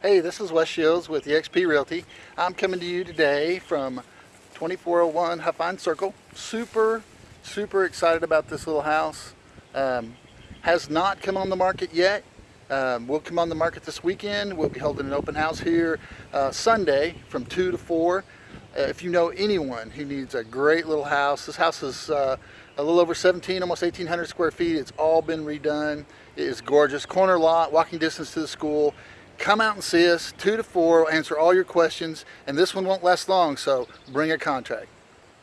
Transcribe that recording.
Hey, this is Wes Shields with eXp Realty. I'm coming to you today from 2401 Huffine Circle. Super, super excited about this little house. Um, has not come on the market yet. Um, we'll come on the market this weekend. We'll be holding an open house here uh, Sunday from 2 to 4. Uh, if you know anyone who needs a great little house, this house is uh, a little over 17, almost 1,800 square feet. It's all been redone. It is gorgeous. Corner lot, walking distance to the school. Come out and see us, 2 to 4. We'll answer all your questions. And this one won't last long, so bring a contract.